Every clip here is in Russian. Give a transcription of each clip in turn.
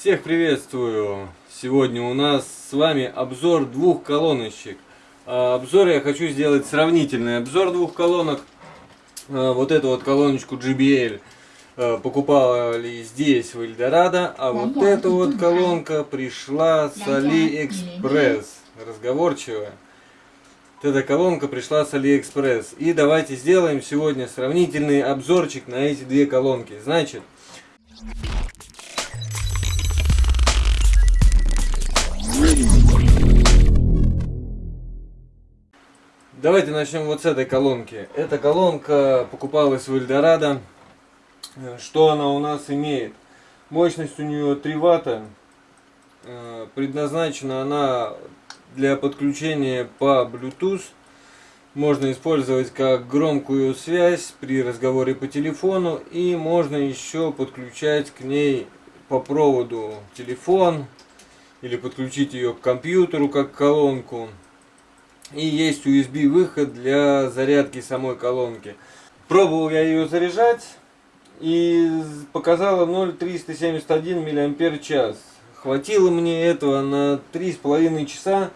Всех приветствую! Сегодня у нас с вами обзор двух колоночек. А, обзор я хочу сделать сравнительный обзор двух колонок. А, вот эту вот колоночку JBL а, покупали здесь в Эльдорадо, а вот эта вот колонка пришла с AliExpress. Разговорчивая. Вот эта колонка пришла с AliExpress. И давайте сделаем сегодня сравнительный обзорчик на эти две колонки. Значит, Давайте начнем вот с этой колонки. Эта колонка покупалась в Эльдорадо. Что она у нас имеет? Мощность у нее 3 ватта. Э, предназначена она для подключения по Bluetooth. Можно использовать как громкую связь при разговоре по телефону. И можно еще подключать к ней по проводу телефон. Или подключить ее к компьютеру как колонку. И есть USB выход для зарядки самой колонки. Пробовал я ее заряжать и показала 0,371 мАч. Хватило мне этого на 3,5 часа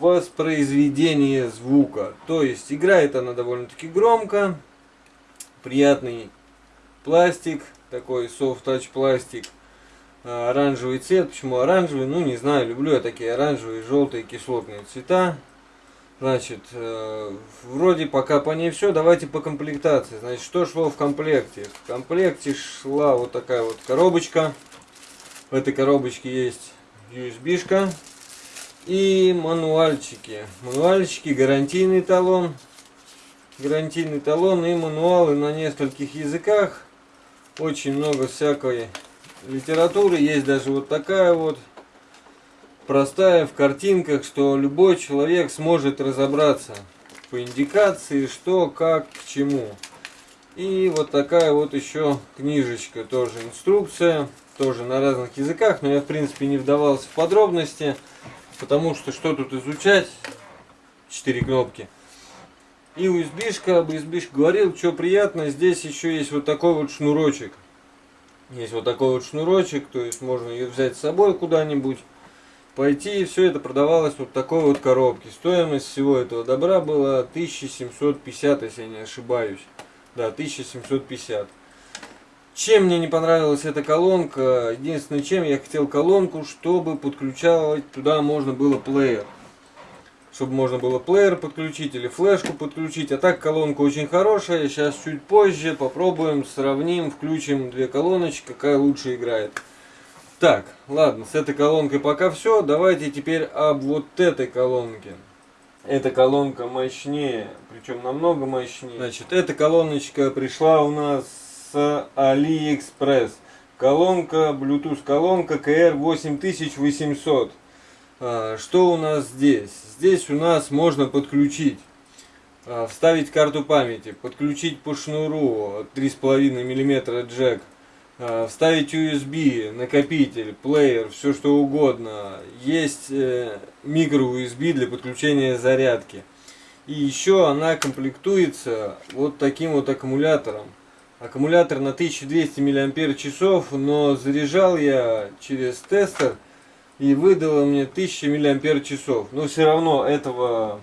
воспроизведения звука. То есть играет она довольно-таки громко. Приятный пластик, такой touch пластик. А, оранжевый цвет. Почему оранжевый? Ну не знаю, люблю я такие оранжевые, желтые, кислотные цвета. Значит, э, вроде пока по ней все. Давайте по комплектации. Значит, что шло в комплекте? В комплекте шла вот такая вот коробочка. В этой коробочке есть USB-шка и мануальчики. Мануальчики, гарантийный талон. Гарантийный талон и мануалы на нескольких языках. Очень много всякой литературы. Есть даже вот такая вот простая в картинках, что любой человек сможет разобраться по индикации, что, как, к чему. И вот такая вот еще книжечка, тоже инструкция, тоже на разных языках, но я в принципе не вдавался в подробности, потому что что тут изучать, четыре кнопки. И USB-шка, об USB говорил, что приятно, здесь еще есть вот такой вот шнурочек. Есть вот такой вот шнурочек, то есть можно ее взять с собой куда-нибудь пойти и все это продавалось вот такой вот коробке. Стоимость всего этого добра была 1750, если я не ошибаюсь. Да, 1750. Чем мне не понравилась эта колонка? Единственное, чем я хотел колонку, чтобы подключать туда можно было плеер. Чтобы можно было плеер подключить или флешку подключить. А так колонка очень хорошая. Сейчас чуть позже попробуем, сравним, включим две колоночки, какая лучше играет. Так, ладно, с этой колонкой пока все. Давайте теперь об вот этой колонке. Эта колонка мощнее, причем намного мощнее. Значит, эта колоночка пришла у нас с AliExpress. Колонка, Bluetooth колонка KR8800. А, что у нас здесь? Здесь у нас можно подключить, а, вставить карту памяти, подключить по шнуру 3,5 мм джек вставить USB, накопитель, плеер, все что угодно. Есть э, микро USB для подключения зарядки. И еще она комплектуется вот таким вот аккумулятором. Аккумулятор на 1200 мАч, но заряжал я через тестер и выдало мне 1000 мАч. Но все равно этого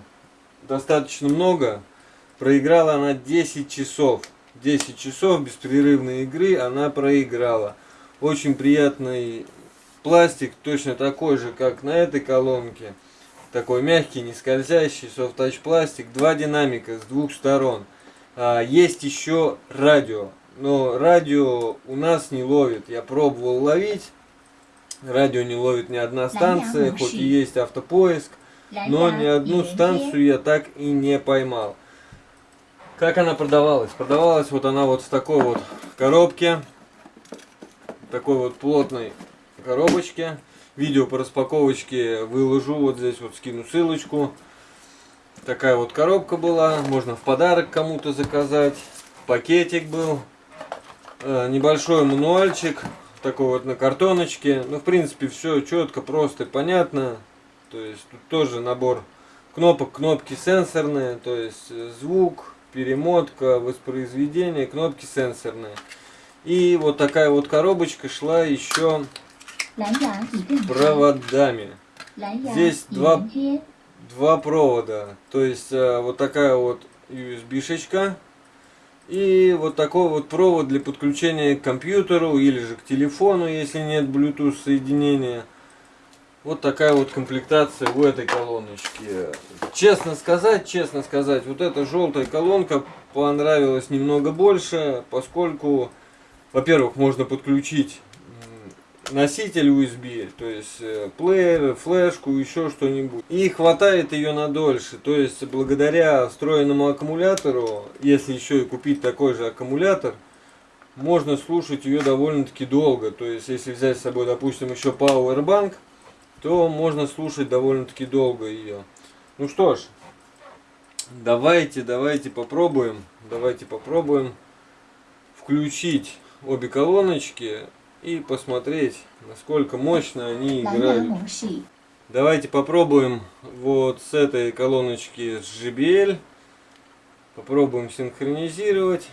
достаточно много. Проиграла она 10 часов. 10 часов беспрерывной игры она проиграла. Очень приятный пластик, точно такой же, как на этой колонке. Такой мягкий, не скользящий, софт-тач пластик. Два динамика с двух сторон. А, есть еще радио. Но радио у нас не ловит. Я пробовал ловить. Радио не ловит ни одна станция, хоть и есть автопоиск. Но ни одну станцию я так и не поймал. Как она продавалась? Продавалась вот она вот в такой вот коробке. Такой вот плотной коробочке. Видео по распаковочке выложу. Вот здесь вот скину ссылочку. Такая вот коробка была. Можно в подарок кому-то заказать. Пакетик был. Э, небольшой мануальчик. Такой вот на картоночке. Ну, в принципе, все четко, просто и понятно. То есть, тут тоже набор кнопок. Кнопки сенсорные. То есть, звук, перемотка, воспроизведение, кнопки сенсорные. И вот такая вот коробочка шла еще проводами. Здесь два, два провода. То есть э, вот такая вот USB-шечка. И вот такой вот провод для подключения к компьютеру или же к телефону, если нет Bluetooth соединения. Вот такая вот комплектация у этой колоночки. Честно сказать, честно сказать, вот эта желтая колонка понравилась немного больше, поскольку, во-первых, можно подключить носитель USB, то есть э, плеер, флешку, еще что-нибудь. И хватает ее на дольше. То есть благодаря встроенному аккумулятору, если еще и купить такой же аккумулятор, можно слушать ее довольно-таки долго. То есть если взять с собой, допустим, еще Powerbank, то можно слушать довольно-таки долго ее. Ну что ж, давайте, давайте попробуем, давайте попробуем включить обе колоночки и посмотреть, насколько мощно они играют. Давайте попробуем вот с этой колоночки с JBL. Попробуем синхронизировать.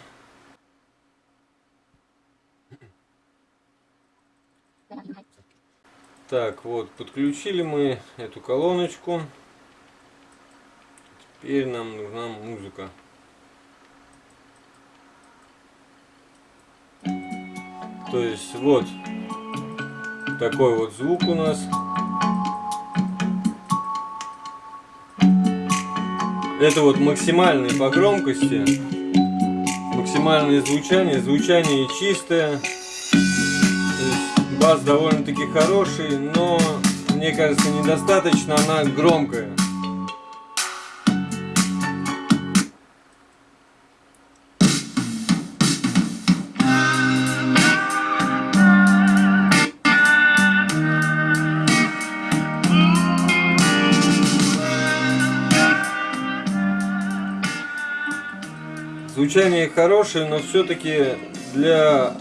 Так, вот, подключили мы эту колоночку. Теперь нам нужна музыка. То есть вот такой вот звук у нас. Это вот максимальные по громкости. Максимальное звучание. Звучание чистое. Бас довольно-таки хороший, но мне кажется недостаточно она громкая. Звучание хорошее, но все-таки для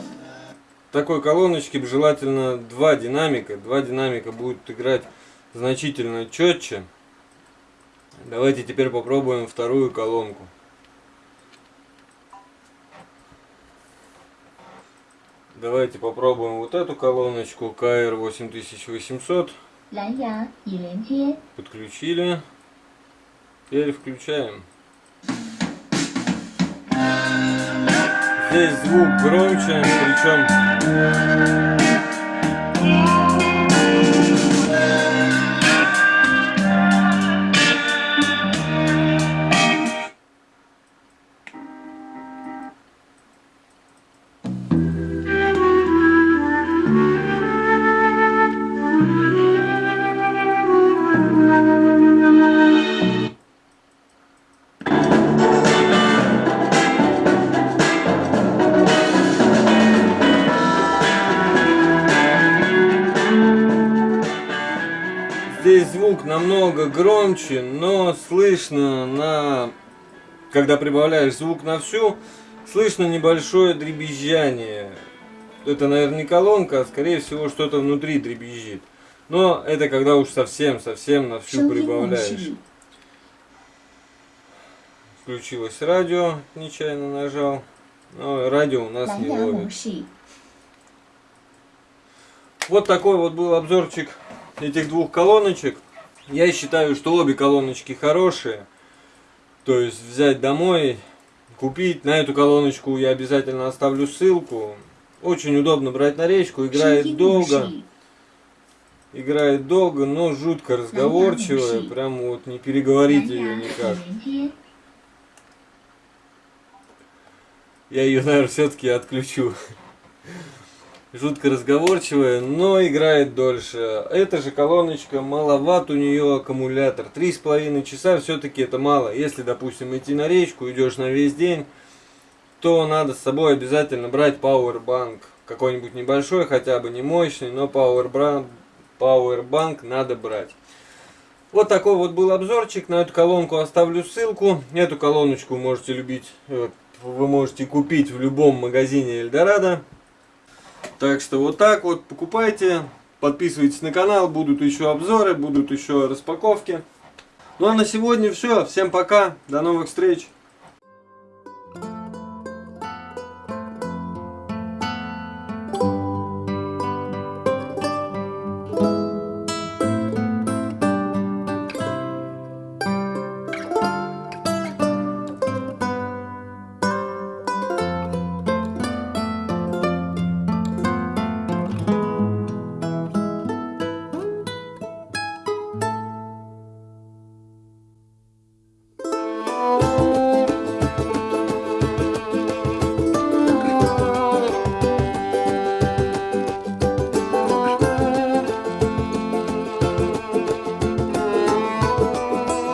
такой колоночке желательно два динамика. Два динамика будут играть значительно четче. Давайте теперь попробуем вторую колонку. Давайте попробуем вот эту колоночку KR8800. Подключили. Теперь включаем. Здесь звук громче, причем Здесь звук намного громче, но слышно на... Когда прибавляешь звук на всю, слышно небольшое дребезжание. Это, наверное, не колонка, а скорее всего что-то внутри дребезжит. Но это когда уж совсем-совсем на всю прибавляешь. Включилось радио, нечаянно нажал. Но радио у нас не ловит. Вот такой вот был обзорчик этих двух колоночек. Я считаю, что обе колоночки хорошие. То есть взять домой, купить. На эту колоночку я обязательно оставлю ссылку. Очень удобно брать на речку, играет долго. Играет долго, но жутко разговорчивая. Прям вот не переговорить ее никак. Я ее, наверное, все-таки отключу. Жутко разговорчивая, но играет дольше. Эта же колоночка, маловат у нее аккумулятор. Три с половиной часа все-таки это мало. Если, допустим, идти на речку, идешь на весь день, то надо с собой обязательно брать Powerbank. Какой-нибудь небольшой, хотя бы не мощный, но Powerbank надо брать. Вот такой вот был обзорчик. На эту колонку оставлю ссылку. Эту колоночку можете любить, э, вы можете купить в любом магазине Эльдорадо. Так что вот так вот покупайте, подписывайтесь на канал, будут еще обзоры, будут еще распаковки. Ну а на сегодня все, всем пока, до новых встреч.